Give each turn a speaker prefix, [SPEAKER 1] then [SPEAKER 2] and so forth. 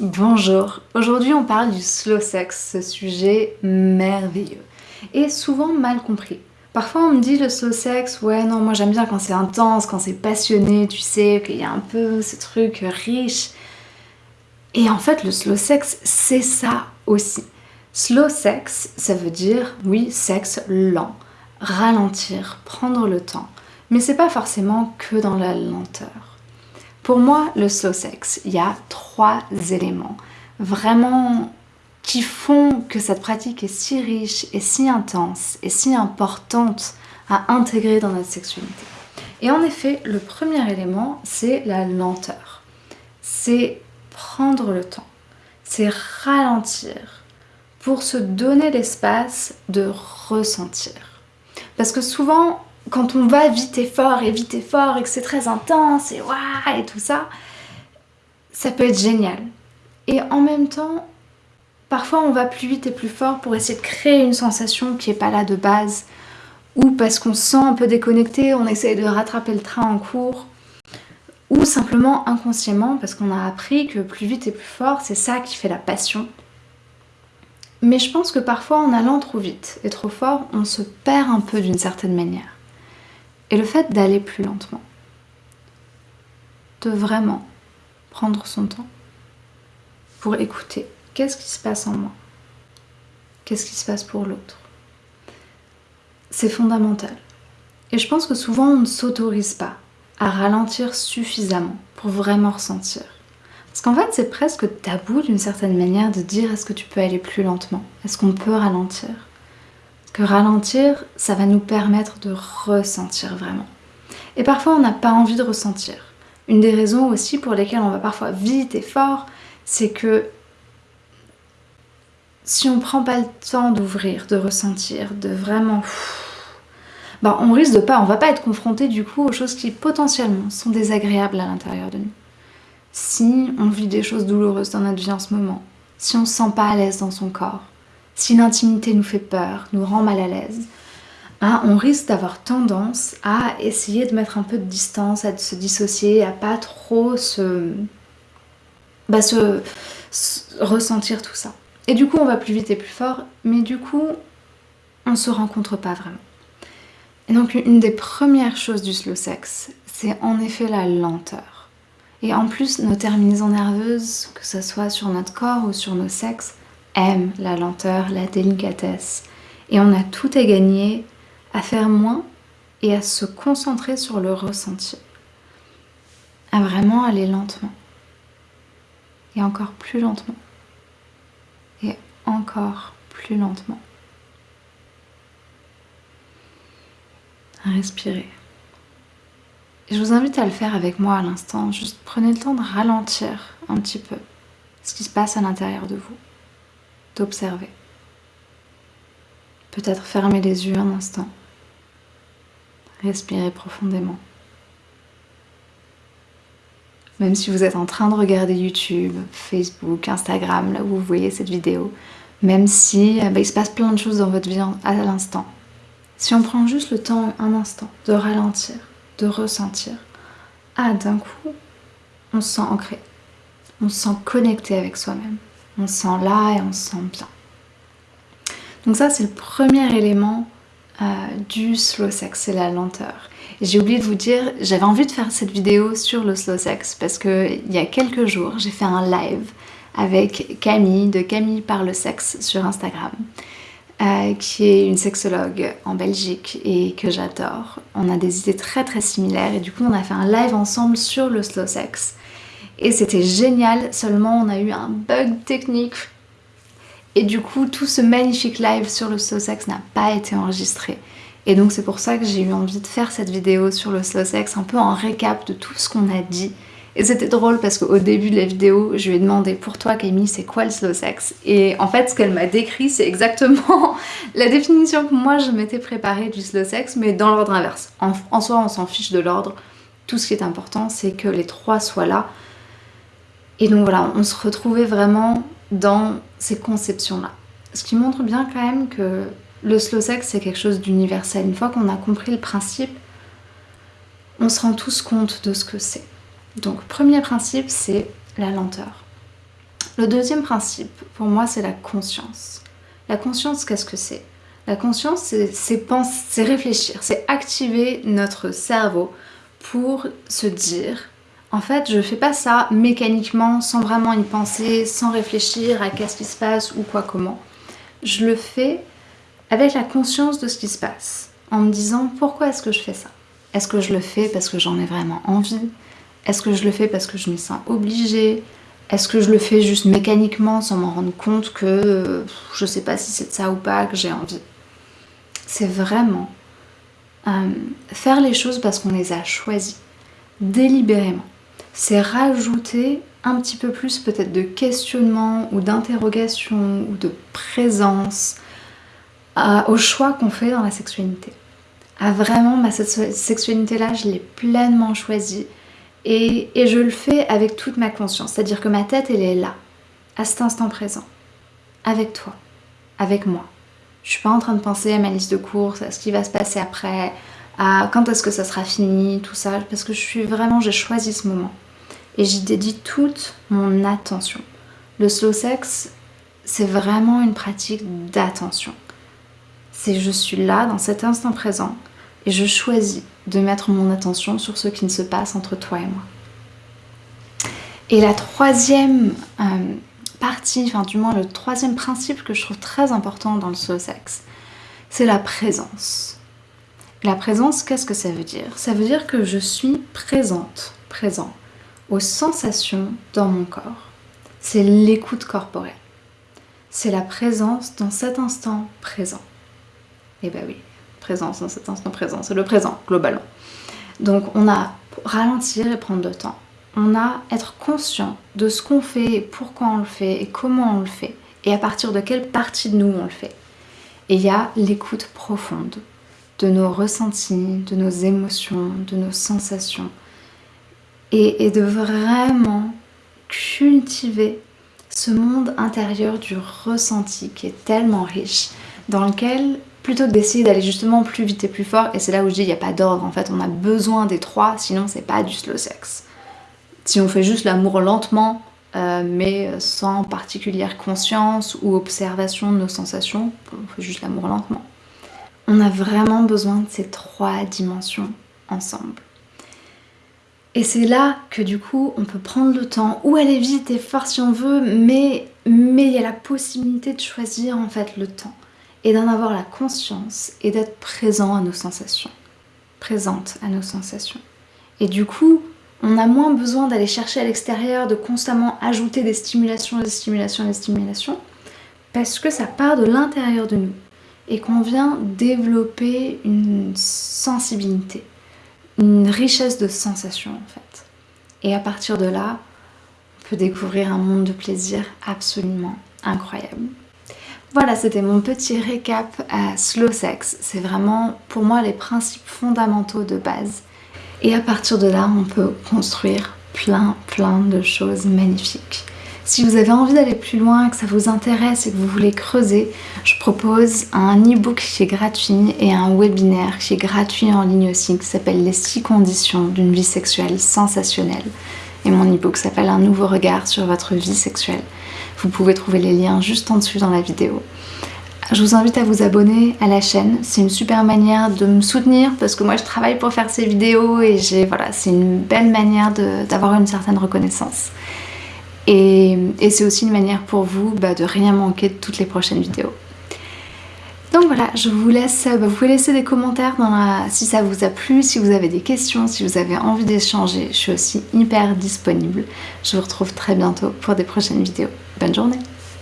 [SPEAKER 1] Bonjour, aujourd'hui on parle du slow sex, ce sujet merveilleux et souvent mal compris. Parfois on me dit le slow sex, ouais non moi j'aime bien quand c'est intense, quand c'est passionné, tu sais, qu'il y a un peu ce truc riche. Et en fait le slow sex c'est ça aussi. Slow sex ça veut dire, oui, sexe lent, ralentir, prendre le temps. Mais c'est pas forcément que dans la lenteur. Pour moi, le slow sex, il y a trois éléments vraiment qui font que cette pratique est si riche et si intense et si importante à intégrer dans notre sexualité. Et en effet, le premier élément, c'est la lenteur. C'est prendre le temps. C'est ralentir pour se donner l'espace de ressentir. Parce que souvent, quand on va vite et fort et vite et fort et que c'est très intense et waouh et tout ça, ça peut être génial. Et en même temps, parfois on va plus vite et plus fort pour essayer de créer une sensation qui n'est pas là de base ou parce qu'on se sent un peu déconnecté, on essaye de rattraper le train en cours ou simplement inconsciemment parce qu'on a appris que plus vite et plus fort, c'est ça qui fait la passion. Mais je pense que parfois en allant trop vite et trop fort, on se perd un peu d'une certaine manière. Et le fait d'aller plus lentement, de vraiment prendre son temps pour écouter qu'est-ce qui se passe en moi, qu'est-ce qui se passe pour l'autre. C'est fondamental. Et je pense que souvent on ne s'autorise pas à ralentir suffisamment pour vraiment ressentir. Parce qu'en fait c'est presque tabou d'une certaine manière de dire est-ce que tu peux aller plus lentement? Est-ce qu'on peut ralentir? Que ralentir, ça va nous permettre de ressentir vraiment. Et parfois, on n'a pas envie de ressentir. Une des raisons aussi pour lesquelles on va parfois vite et fort, c'est que si on prend pas le temps d'ouvrir, de ressentir, de vraiment... Ben, on risque de pas, on va pas être confronté du coup aux choses qui potentiellement sont désagréables à l'intérieur de nous. Si on vit des choses douloureuses dans notre vie en ce moment, si on se sent pas à l'aise dans son corps, si l'intimité nous fait peur, nous rend mal à l'aise, hein, on risque d'avoir tendance à essayer de mettre un peu de distance, à se dissocier, à pas trop se, bah, se, ressentir tout ça. Et du coup, on va plus vite et plus fort, mais du coup, on se rencontre pas vraiment. Et donc, une des premières choses du slow sex, c'est en effet la lenteur. Et en plus, nos terminaisons nerveuses, que ce soit sur notre corps ou sur nos sexes, aime la lenteur, la délicatesse. Et on a tout à gagner à faire moins et à se concentrer sur le ressenti. À vraiment aller lentement. Et encore plus lentement. Et encore plus lentement. À respirer. Et je vous invite à le faire avec moi à l'instant. Juste prenez le temps de ralentir un petit peu ce qui se passe à l'intérieur de vous d'observer. Peut-être fermer les yeux un instant. Respirer profondément. Même si vous êtes en train de regarder YouTube, Facebook, Instagram, là où vous voyez cette vidéo, même si bah, il se passe plein de choses dans votre vie à l'instant, si on prend juste le temps un instant de ralentir, de ressentir, ah d'un coup, on se sent ancré, on se sent connecté avec soi-même on se sent là et on se sent bien. Donc ça c'est le premier élément euh, du slow sex, c'est la lenteur. J'ai oublié de vous dire, j'avais envie de faire cette vidéo sur le slow sex parce que il y a quelques jours j'ai fait un live avec Camille de Camille par le sexe sur Instagram. Euh, qui est une sexologue en Belgique et que j'adore. On a des idées très très similaires et du coup on a fait un live ensemble sur le slow sex et c'était génial, seulement on a eu un bug technique et du coup tout ce magnifique live sur le slow sex n'a pas été enregistré. Et donc c'est pour ça que j'ai eu envie de faire cette vidéo sur le slow sex, un peu en récap de tout ce qu'on a dit. Et c'était drôle parce qu'au début de la vidéo, je lui ai demandé pour toi Camille, c'est quoi le slow sex? Et en fait, ce qu'elle m'a décrit, c'est exactement la définition que moi je m'étais préparée du slow sex, mais dans l'ordre inverse. En, en soi, on s'en fiche de l'ordre. Tout ce qui est important, c'est que les trois soient là et donc voilà, on se retrouvait vraiment dans ces conceptions-là. Ce qui montre bien quand même que le slow sex c'est quelque chose d'universel. Une fois qu'on a compris le principe, on se rend tous compte de ce que c'est. Donc premier principe, c'est la lenteur. Le deuxième principe, pour moi, c'est la conscience. La conscience, qu'est-ce que c'est? La conscience, c'est réfléchir, c'est activer notre cerveau pour se dire en fait, je fais pas ça mécaniquement, sans vraiment y penser, sans réfléchir à qu'est-ce qui se passe ou quoi comment. Je le fais avec la conscience de ce qui se passe, en me disant pourquoi est-ce que je fais ça? Est-ce que je le fais parce que j'en ai vraiment envie? Est-ce que je le fais parce que je me sens obligée? Est-ce que je le fais juste mécaniquement sans m'en rendre compte que je sais pas si c'est de ça ou pas que j'ai envie? C'est vraiment euh, faire les choses parce qu'on les a choisies, délibérément c'est rajouter un petit peu plus peut-être de questionnement ou d'interrogation ou de présence au choix qu'on fait dans la sexualité. À vraiment, bah, cette sexualité-là, je l'ai pleinement choisie et, et, je le fais avec toute ma conscience. C'est-à-dire que ma tête, elle est là, à cet instant présent, avec toi, avec moi. Je suis pas en train de penser à ma liste de courses, à ce qui va se passer après, à quand est-ce que ça sera fini, tout ça, parce que je suis vraiment, j'ai choisi ce moment et j'y dédie toute mon attention. Le slow sex, c'est vraiment une pratique d'attention. C'est je suis là dans cet instant présent et je choisis de mettre mon attention sur ce qui ne se passe entre toi et moi. Et la troisième euh, partie, enfin du moins le troisième principe que je trouve très important dans le slow sex, c'est la présence. La présence, qu'est-ce que ça veut dire? Ça veut dire que je suis présente, présent aux sensations dans mon corps. C'est l'écoute corporelle. C'est la présence dans cet instant présent. Et eh ben oui, présence dans cet instant présent, c'est le présent globalement. Donc on a ralentir et prendre le temps. On a être conscient de ce qu'on fait, et pourquoi on le fait et comment on le fait et à partir de quelle partie de nous on le fait. Et il y a l'écoute profonde de nos ressentis, de nos émotions, de nos sensations, et, de vraiment cultiver ce monde intérieur du ressenti qui est tellement riche, dans lequel, plutôt que d'essayer d'aller justement plus vite et plus fort, et c'est là où je dis il n'y a pas d'ordre, en fait on a besoin des trois, sinon c'est pas du slow sex. Si on fait juste l'amour lentement, euh, mais sans particulière conscience ou observation de nos sensations, on fait juste l'amour lentement. On a vraiment besoin de ces trois dimensions ensemble. Et c'est là que du coup on peut prendre le temps. Ou aller vite et fort si on veut, mais il y a la possibilité de choisir en fait le temps. Et d'en avoir la conscience et d'être présent à nos sensations, présente à nos sensations. Et du coup, on a moins besoin d'aller chercher à l'extérieur, de constamment ajouter des stimulations, des stimulations, des stimulations, parce que ça part de l'intérieur de nous et qu'on vient développer une sensibilité une richesse de sensations en fait. Et à partir de là, on peut découvrir un monde de plaisir absolument incroyable. Voilà, c'était mon petit récap à Slow Sex. C'est vraiment pour moi les principes fondamentaux de base. Et à partir de là, on peut construire plein plein de choses magnifiques. Si vous avez envie d'aller plus loin, que ça vous intéresse et que vous voulez creuser, je propose un e-book qui est gratuit et un webinaire qui est gratuit en ligne aussi qui s'appelle Les 6 conditions d'une vie sexuelle sensationnelle. Et mon e-book s'appelle Un nouveau regard sur votre vie sexuelle. Vous pouvez trouver les liens juste en dessous dans la vidéo. Je vous invite à vous abonner à la chaîne, c'est une super manière de me soutenir parce que moi je travaille pour faire ces vidéos et voilà, c'est une belle manière d'avoir une certaine reconnaissance. Et, c'est aussi une manière pour vous bah, de rien manquer de toutes les prochaines vidéos. Donc voilà, je vous laisse, bah, vous pouvez laisser des commentaires si ça vous a plu, si vous avez des questions, si vous avez envie d'échanger, je suis aussi hyper disponible. Je vous retrouve très bientôt pour des prochaines vidéos. Bonne journée